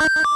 you